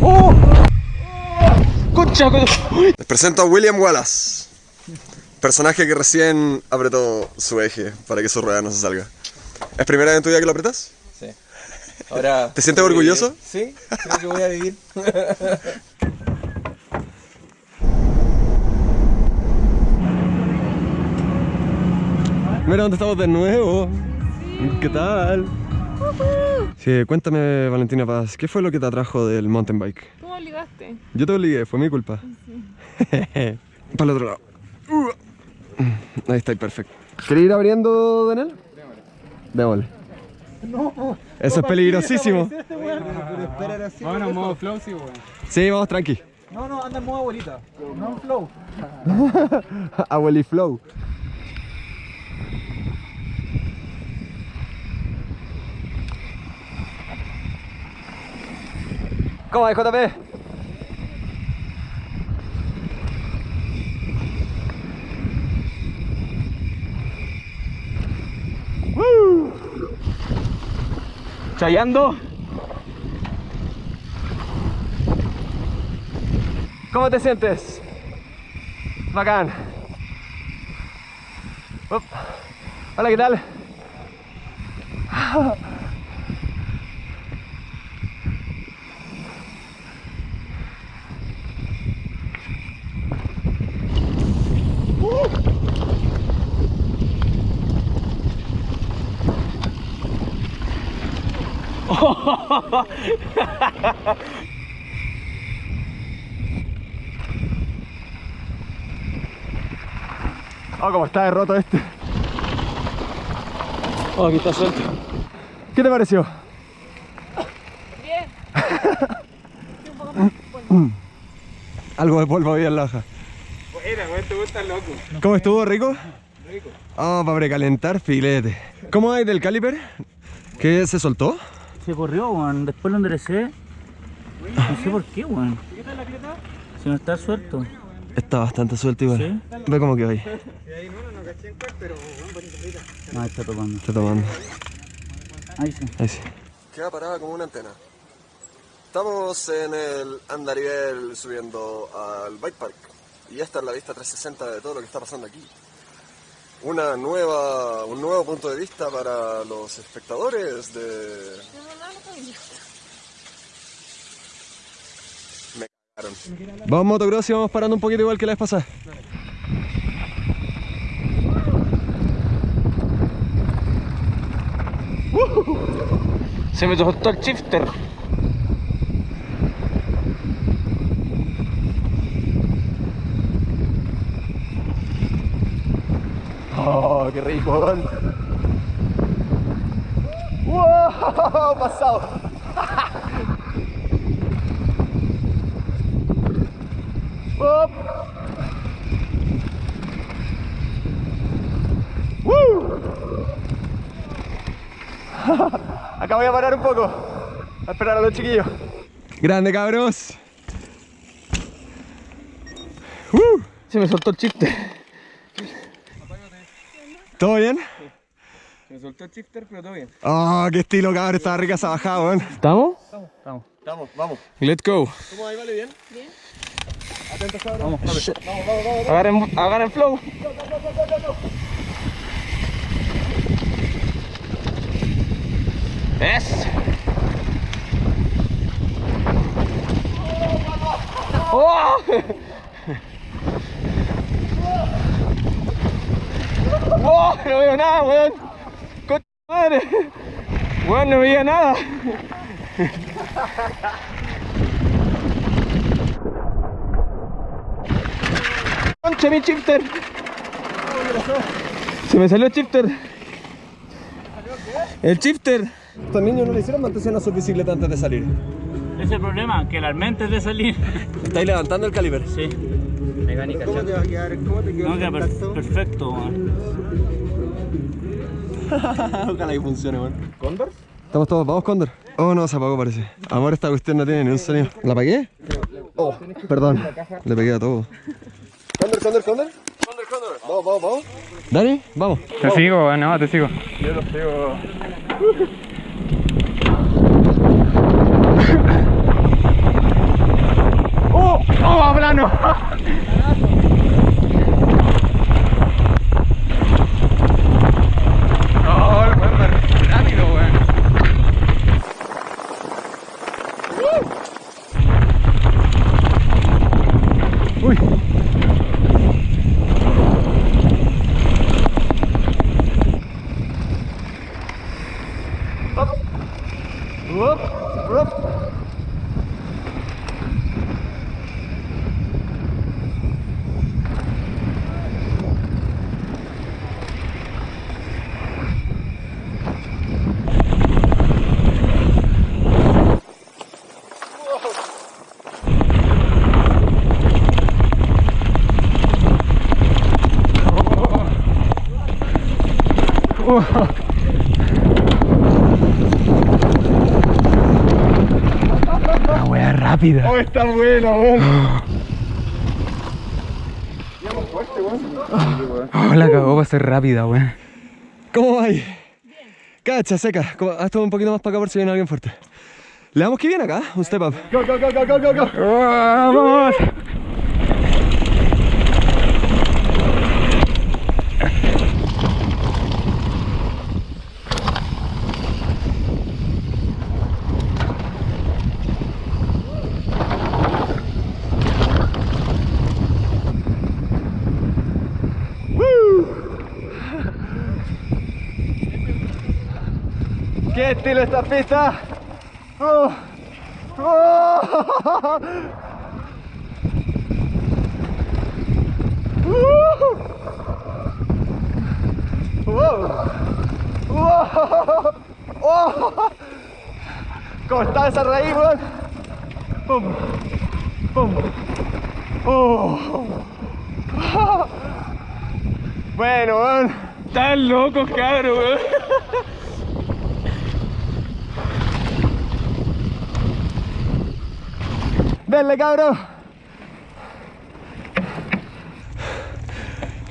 ¡Oh! Les presento a William Wallace, personaje que recién apretó su eje para que su rueda no se salga. ¿Es primera vez en tu vida que lo apretas? Sí. Ahora. ¿Te sientes orgulloso? Sí, creo que voy a vivir. Mira dónde estamos de nuevo. ¿Qué tal? Sí, cuéntame, Valentina Paz, ¿qué fue lo que te atrajo del mountain bike? ¿Cómo ligaste? Yo te obligué, fue mi culpa. Para el otro lado. Uh. Ahí está, perfecto. ¿Quieres ir abriendo, Daniel? Démosle. Eso es peligrosísimo. Bueno, modo flow, sí, weón. Sí, vamos tranqui. No, no, anda en modo abuelita. No en flow. Abueli Flow. ¿Cómo va, JP? ¡Woo! Chayando. ¿Cómo te sientes? Bacán. Up. Hola, ¿qué tal? Oh, cómo está de roto este. Oh, aquí está suelto. ¿Qué te pareció? Bien. Algo de polvo había en la hoja. Buena, weón, te gusta loco. ¿Cómo estuvo, rico? Rico. Ah, para precalentar filete. ¿Cómo hay del caliper? ¿Qué se soltó? Se corrió, weón. Después lo enderecé. No sé por qué, weón. Si no está suelto. Está bastante suelto igual. ¿Sí? Ve cómo quedó ahí. Ah, está tocando. Está tomando. Ahí sí. Ahí sí. Queda parada como una antena. Estamos en el andarivel subiendo al bike park. Y esta es la vista 360 de todo lo que está pasando aquí. Una nueva, un nuevo punto de vista para los espectadores de... Me cagaron. Vamos motocross y vamos parando un poquito igual que la vez pasada. Se me soltó el shifter. ¡Oh, qué rico! ¡Wow! Pasado. ¡Up! ¡Woo! Acá voy a parar un poco. A esperar a los chiquillos. Grande, cabros. ¡Uh! Se me soltó el shifter. ¿Todo bien? Se me soltó el shifter, pero todo bien. ¡Oh, qué estilo, cabrón! Estaba rica esa bajada, weón. ¿Estamos? Estamos. Estamos, vamos. Let's go. ¿Cómo ahí, vale? ¿Bien? Vamos, vamos. Agarren, agarren flow. Es. ¡Oh! ¡Oh! No veo nada, weón. ¡Concha Weón, no veía nada. ¡Concha mi shifter! Se me salió el shifter. El shifter. Estos niños no le hicieron mantención a su bicicleta antes de salir. Ese es el problema, que la mente de salir. Estáis levantando el caliber. Sí. Mecánica, ¿Cómo te va a quedar? ¿Cómo te quedó No, queda per- intacto? perfecto, weón. Ojalá que funcione, weón. ¿Cóndor? Estamos todos, vamos, Cóndor. Oh, no, se apagó, parece. Amor, esta cuestión no tiene ni un sonido. ¿La apagué? Oh, perdón. Le pegué a todo. Cóndor, Cóndor, Cóndor. Cóndor, Cóndor. Vamos, vamos, vamos. Dani, vamos. Te sigo, no, te sigo. bueno. Oh, el weón va rápido, weón. Uy. Up. Up. Up. La wea rápida. Oh, está bueno, weón. Oh, la cagó para ser rápida, weón. ¿Cómo va ahí? Cacha, seca. ¿Cómo- Haz todo un poquito más para acá por si viene alguien fuerte. Le damos que viene acá, un step up. Go, go, go, go, go, go, go. ¡Vamos! Estilo esta pista? Oh. Oh. Oh. ¿Cómo está esa raíz, weón? Pum. Pum. Oh. Bueno, weón. Están locos, cabrón, weón. Denle, cabrón.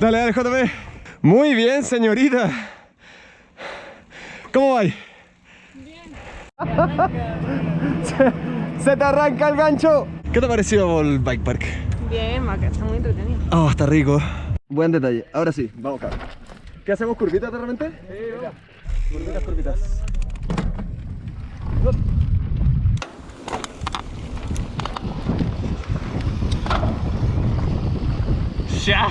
Dale, dale, JP. Muy bien, señorita. ¿Cómo va? Bien. se, se te arranca el gancho. ¿Qué te ha parecido el bike park? Bien, Maca, está muy entretenido. Oh, está rico. Buen detalle. Ahora sí, vamos, cabrón. ¿Qué hacemos? ¿Curvitas de repente? Sí, Curvitas, curvitas. Ya.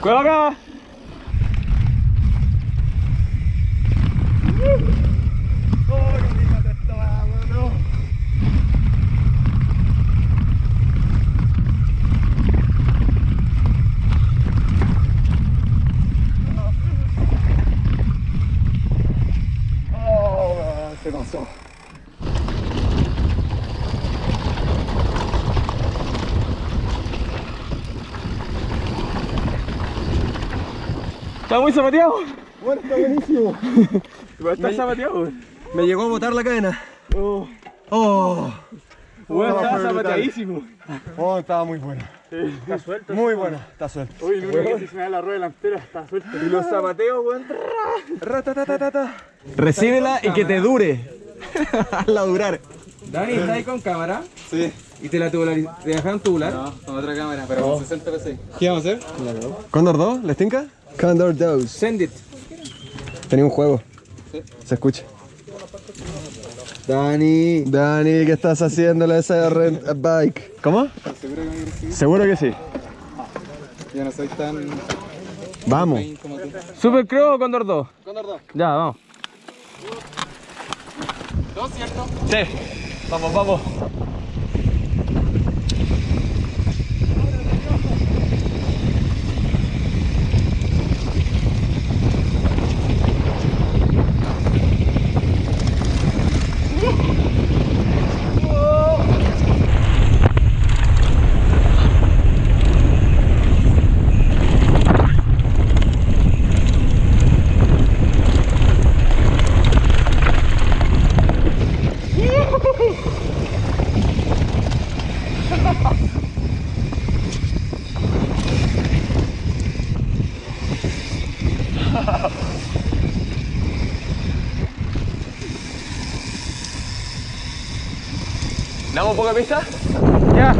Cuidado acá. Se pasó. Está muy zapateado. Bueno, está buenísimo. Está zapateado. Me llegó a botar la cadena. Oh. Oh, estaba fue brutal. zapateadísimo. Oh, estaba muy bueno. Está suelto. Muy bueno, está suelto. Uy, no que si se me da la rueda delantera, está suelto. Y los zapateos, weón. Recíbela y que te dure. Hazla durar. Dani, ¿estás ahí con cámara? Sí. ¿Y te la tubular te dejaron tubular? No, con otra cámara, pero con 60 PC. ¿Qué vamos a hacer? ¿Condor 2? ¿Les tinca? Condor 2. Send it. Tenía un juego. Se escucha. Dani. Dani, ¿qué estás haciéndole a esa rent a bike? ¿Cómo? Seguro que sí. Yo no soy tan Vamos. Super Crow o Condor 2? Condor 2. Ya, vamos. ¿No es cierto? Sí. Vamos, vamos. ¿Damos un poco de pista? Ya.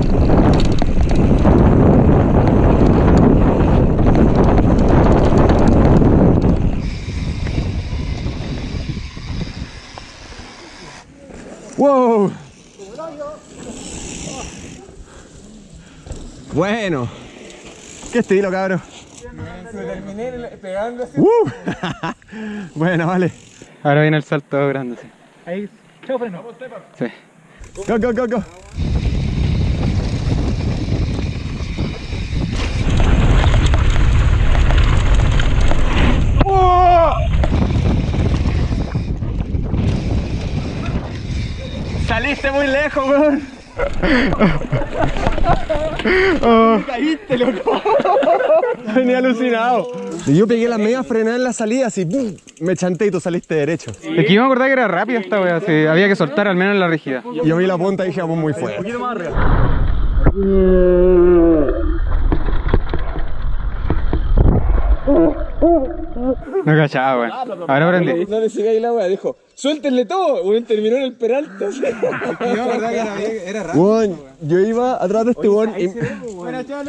¡Wow! Bueno. Qué estilo, cabrón. terminé pegando así. ¡Uh! bueno, vale. Ahora viene el salto grande. sí. Ahí, chao, freno. Sí. Go, go, go, go. ¡Oh! Saliste muy lejos, weón. Oh. caíste, loco. Venía alucinado. Y yo pegué la media frenada en la salida, así, ¡pum! me chanté y tú saliste derecho. Es que yo me acordaba que era rápida esta wea, sí, había que soltar al menos en la rígida. Y yo vi la punta y dije, vamos muy fuerte. No cachaba, weón. Ahora aprendí. No le sigáis la wea, dijo, suéltenle todo, weón, terminó en el peralta. Yo acordaba que era, rápido. Weón, yo iba atrás de este weón y...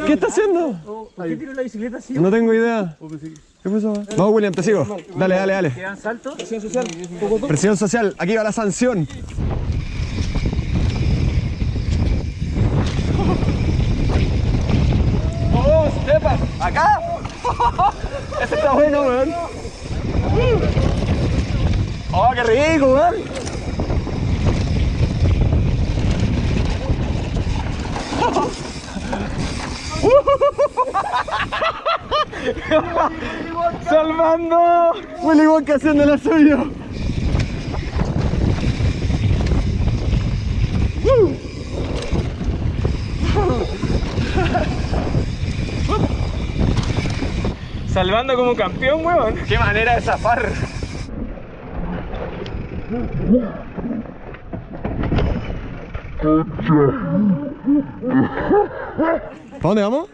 ¿Qué está haciendo? ¿Por qué tiró la bicicleta así? No tengo idea. ¿Qué pasó? Vamos, William, te sigo. Dale, dale, dale. ¿Quedan saltos? Presión social, aquí va la sanción. ¡Oh, Stepan! ¿Acá? Ese está bueno, weón. ¡Oh, qué rico, weón! ¡Salvando! Willy Wonka haciendo lo suyo. Salvando como campeón, weón. ¡Qué manera de zafar! ¿Para dónde vamos?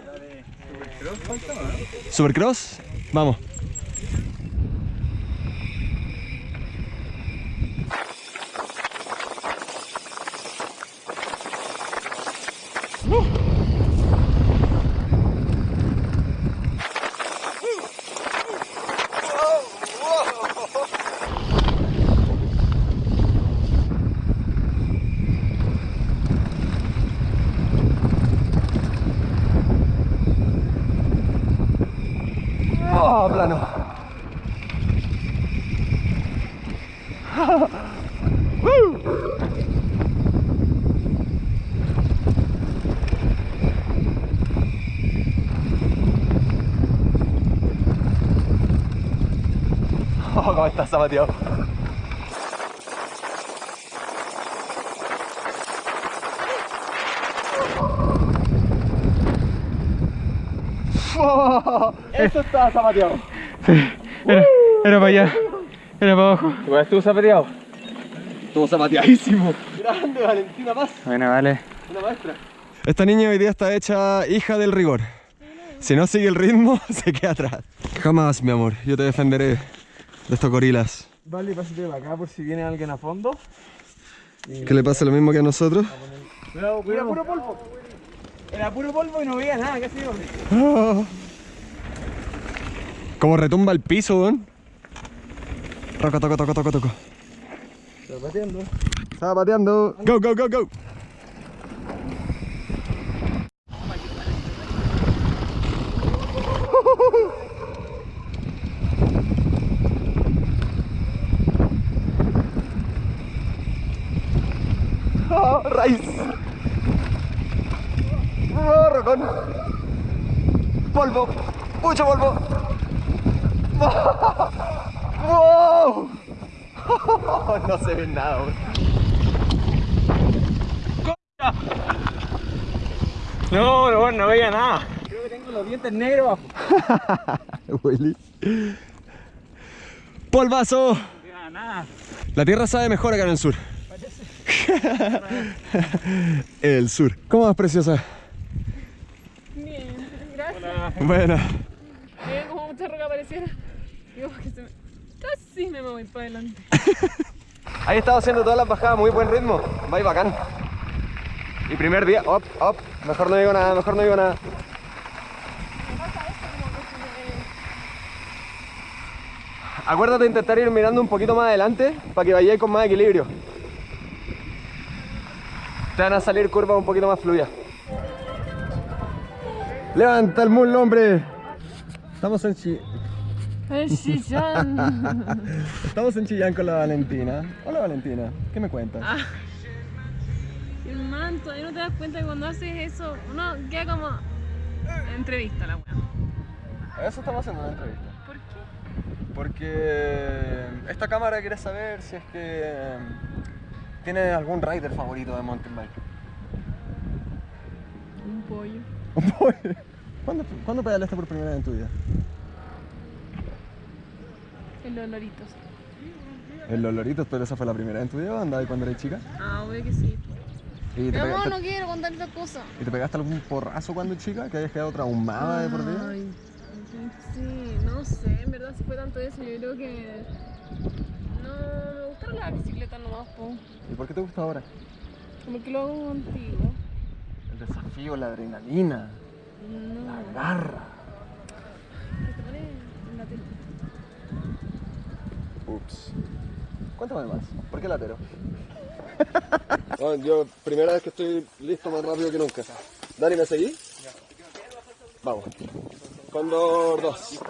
¿Supercross? Vamos. Oh, plano. Oh, cómo está zapateado. Oh, eso está zapateado. Era, era para allá. Era para abajo. Igual estuvo zapateado. Estuvo zapateadísimo. Grande, Valentina Paz. Bueno, vale. Una maestra. Esta niña hoy día está hecha hija del rigor. Si no sigue el ritmo, se queda atrás. Jamás, mi amor, yo te defenderé de estos gorilas. Vale, pásate para acá por si viene alguien a fondo. Que le pase lo mismo que a nosotros. Cuidado, cuidado. Era puro polvo. Era puro polvo y no veía nada, casi. Ah. Como retumba el piso, weón. Toco, toco, toco, toco, toco. Está pateando. Estaba pateando. Go, go, go, go. Oh, raíz. Oh, rocón. Polvo. Mucho polvo. ¡Wow! Nada, weón. No, no, no veía nada. Creo que tengo los dientes negros. Willy. ¡Polvazo! No nada. La tierra sabe mejor acá en el sur. el sur. ¿Cómo vas, preciosa? Bien, gracias. Bueno, Bien, como mucha roca pareciera. Digo, porque se me... Casi me voy para adelante. Ahí estado haciendo todas las bajadas, muy buen ritmo. Va y bacán. Y primer día, op, op. Mejor no digo nada, mejor no digo nada. Acuérdate de intentar ir mirando un poquito más adelante para que vayáis con más equilibrio. Te van a salir curvas un poquito más fluidas. Levanta el muslo, hombre. Estamos en Chi- El chillán. Estamos en Chillán con la Valentina. Hola Valentina, ¿qué me cuentas? El manto, ahí no te das cuenta que cuando haces eso, uno queda como entrevista la weá. Eso estamos haciendo una entrevista. ¿Por qué? Porque esta cámara quiere saber si es que mm, tiene algún rider favorito de mountain bike. Un pollo. ¿Cuándo, ¿Cuándo pedaleaste por primera vez en tu vida? En los loritos. En los loritos, pero esa fue la primera vez en tu vida andabas cuando eras chica? Ah, obvio que sí. ¿Y te, pegaste, no quiero contar esa cosa. ¿Y te pegaste algún porrazo cuando chica? ¿Que hayas quedado traumada de por vida? Ay, sí, no sé, en verdad si fue tanto eso, yo creo que... No, me gustaron las bicicletas nomás, po. ¿Y por qué te gusta ahora? Como que lo hago contigo. El desafío, la adrenalina, No, la garra. que te pone en la tele. Ups. Cuéntame más. ¿Por qué latero? yo, primera vez que estoy listo más rápido que nunca. Dani, ¿me seguí? Vamos. Condor 2.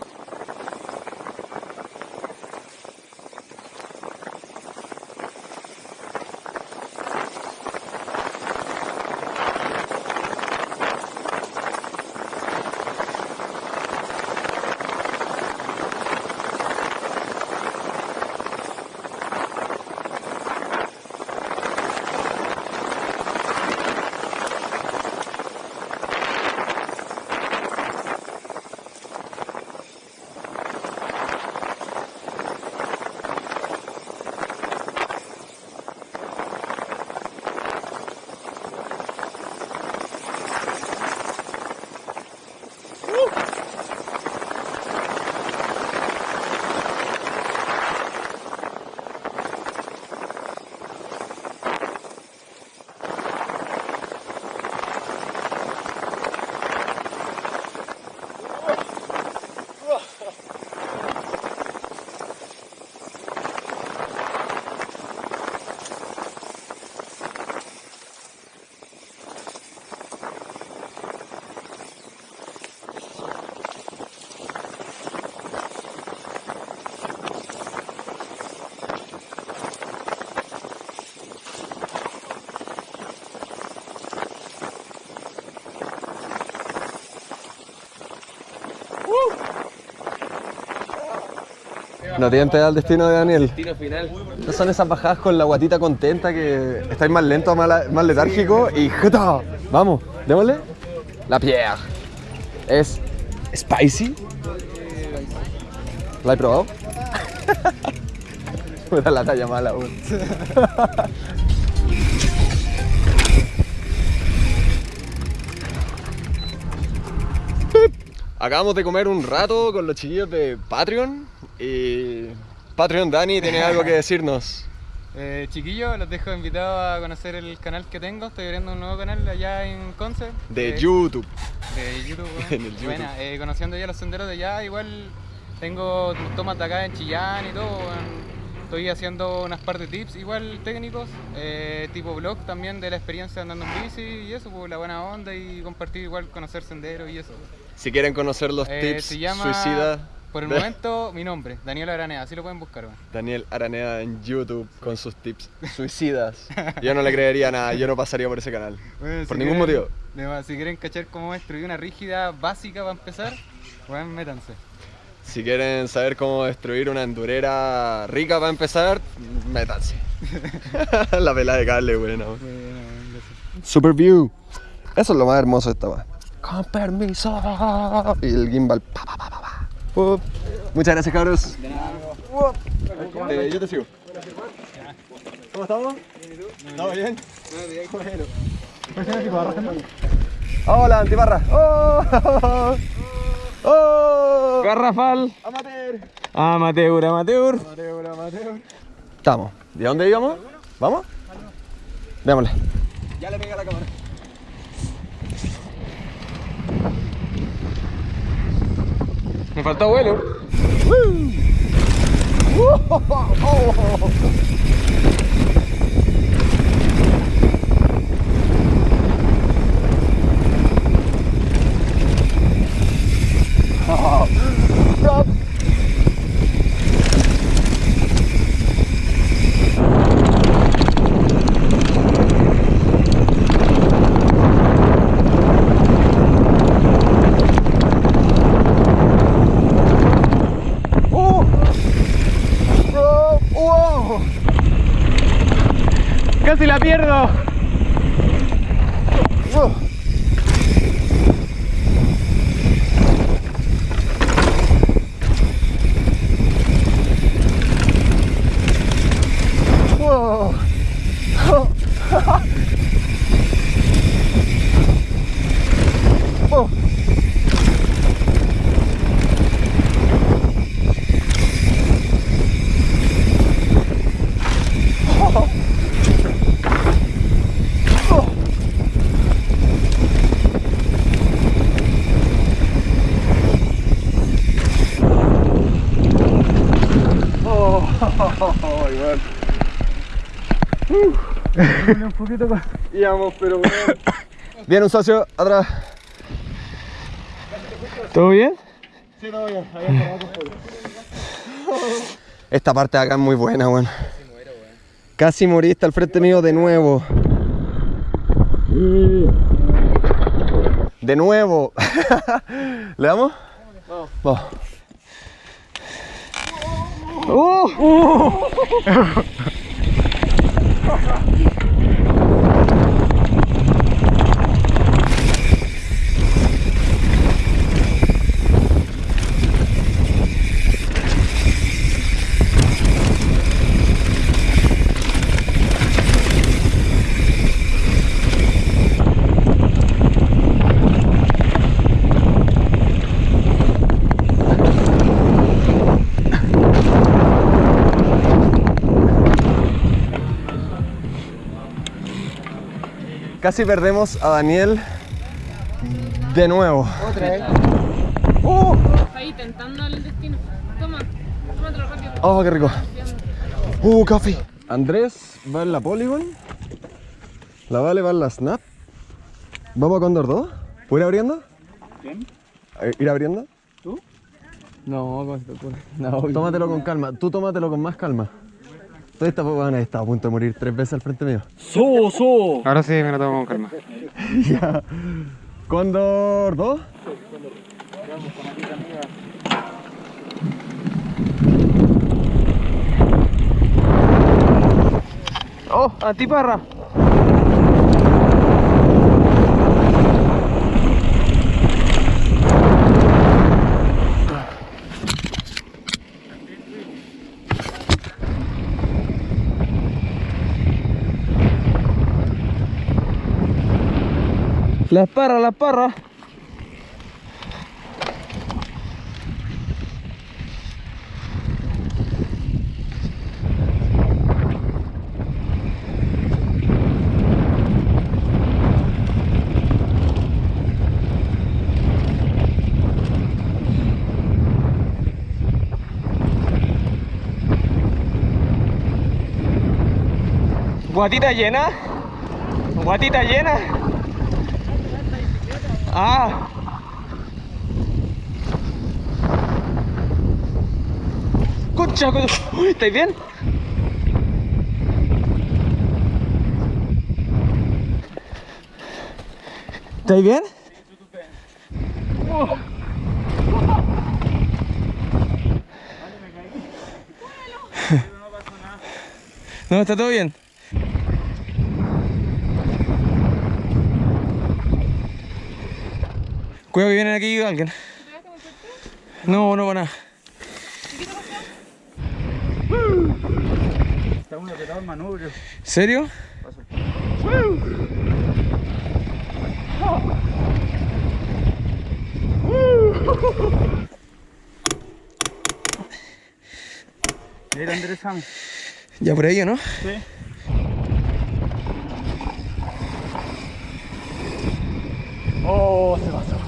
No tienen al destino de Daniel. Destino final. No son esas bajadas con la guatita contenta que estáis más lento, más, más letárgico y ¡jata! Vamos, démosle. La pierre. Es spicy. ¿La he probado? Me da la talla mala, weón. Acabamos de comer un rato con los chiquillos de Patreon y Patreon Dani tiene algo que decirnos. Eh, chiquillos, los dejo invitados a conocer el canal que tengo. Estoy abriendo un nuevo canal allá en Conce. De Eh, YouTube. De YouTube, weón. En el YouTube. Buena, eh, conociendo ya los senderos de allá, igual tengo tomas de acá en Chillán y todo. Estoy haciendo unas par de tips igual técnicos, eh, tipo blog también de la experiencia andando en bici y eso, pues la buena onda y compartir igual, conocer senderos y eso. Si quieren conocer los Eh, tips suicidas, por el momento, mi nombre, Daniel Aranea, así lo pueden buscar. weón. Daniel Araneda en YouTube con sus tips suicidas. Yo no le creería nada, yo no pasaría por ese canal. Bueno, Por si ningún quieren- motivo. Si quieren cachar cómo destruir una rígida básica para empezar, bueno, métanse. Si quieren saber cómo destruir una endurera rica para empezar, métanse. La vela de cable, buena. weón. Super view. Eso es lo más hermoso de esta. Con permiso. Y el gimbal. Pa, pa, pa, pa, pa. Up. Muchas gracias, cabros. Eh, yo te sigo. ¿Cómo estamos? ¿Estamos bien? Bueno. Hola, antibarra. Oh, oh. Garrafal. Amateur. Amateur, amateur. Estamos. ¿De dónde íbamos? ¿Vamos? Démosle. Ya le pega la cámara. Me faltó vuelo. Casi la pierdo. Íbamos, pero bueno. Viene un socio atrás. ¿Todo bien? Esta parte de acá es muy buena, weón. Casi moriste al frente mío de nuevo. De nuevo. ¿Le damos? Vamos. Casi perdemos a Daniel de nuevo. Otra vez. Ahí tentando el destino. Toma, tómatelo rápido. Oh, qué rico. Uh, café. Andrés va en la Polygon. La Vale va en la Snap. ¿Vamos a Condor 2? ¿Puedo ir abriendo? ¿Quién? Eh, ¿Ir abriendo? No, ¿cómo se te ocurre? No, Tómatelo con calma. Tú tómatelo con más calma. Tú estás bueno, estás a punto de morir tres veces al frente mío. ¡So, so! Ahora sí me lo tomo con calma. ya. Condor 2. ¡Oh, antiparra! La parra, la parra. Guatita llena. Guatita llena. Ah. Escucha, Uy, ¿estáis bien? ¿Estáis bien? No, está todo bien. Cuidado que viene aquí alguien. No, no va nada. Estamos apretado en manubrio. ¿Serio? La enderezamos. Ya por ahí, ¿o ¿no? Sí. Oh, se pasó.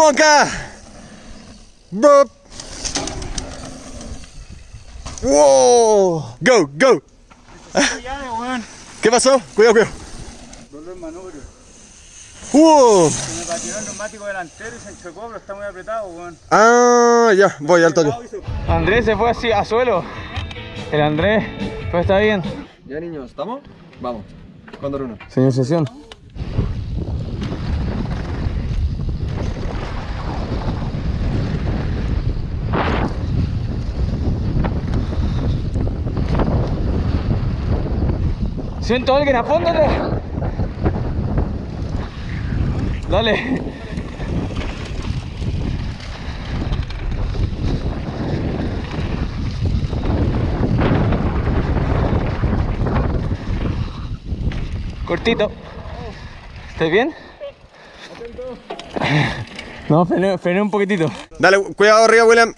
Wonka. Burp. Wow. Go, go. ¿Qué pasó? Cuidado, cuidado. Dolor manubrio. Wow. Se me patinó el neumático delantero y se enchocó, pero está muy apretado, weón. Ah, ya, voy al toque. Andrés se fue así a suelo. El Andrés, pues está bien. Ya niños, ¿estamos? Vamos. Cóndor uno. Señor Sesión. Siento a alguien, apóndate. Dale. Cortito. ¿Estás bien? No, frené, frené un poquitito. Dale, cuidado arriba, William.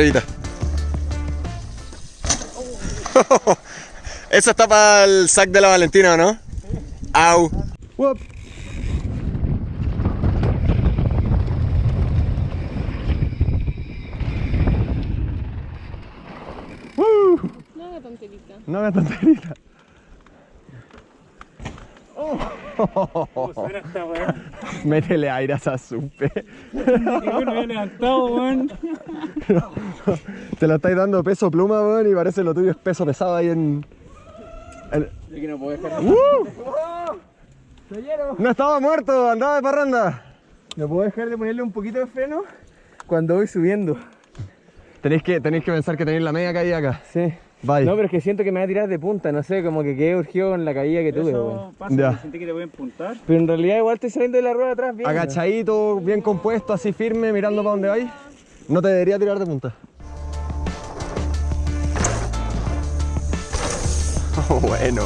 Llegó arribita. Eso está para el sac de la Valentina, ¿o ¿no? Au. Whoop. No haga tonterita. No hagas tonterita. Suena esta weón. Métele aire a esa supe. Me levantado, weón. Te lo estáis dando peso pluma, weón, y parece lo tuyo es peso pesado ahí en. en- Es que no puedo dejar. ¡Uh! No estaba muerto, andaba de parranda. No puedo dejar de ponerle un poquito de freno cuando voy subiendo. Tenéis que, tenéis que pensar que tenéis la media caída acá. Sí. Bye. No, pero es que siento que me va a tirar de punta, no sé, como que quedé urgido en la caída que tuve. Eso pasa, Ya. porque sentí que te voy a empuntar. Pero en realidad igual estoy saliendo de la rueda atrás bien. Agachadito, bien compuesto, así firme, mirando para donde vais. No te debería tirar de punta. bueno.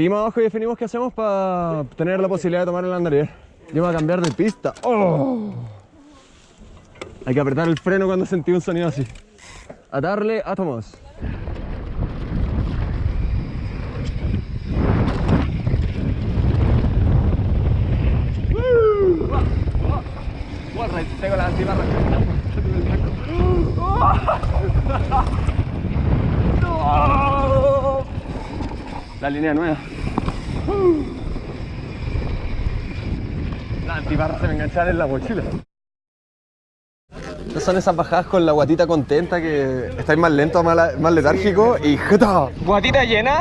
Seguimos abajo y definimos qué hacemos para tener la posibilidad de tomar el andarier. Yo voy a cambiar de pista. Oh. Hay que apretar el freno cuando sentí un sonido así. A darle átomos. Tengo la antibarra que línea nueva. La antiparra se me engancharon en la mochila. Estas son esas bajadas con la guatita contenta que estáis más lento, más, la- más letárgico y ¡jeta! Guatita llena.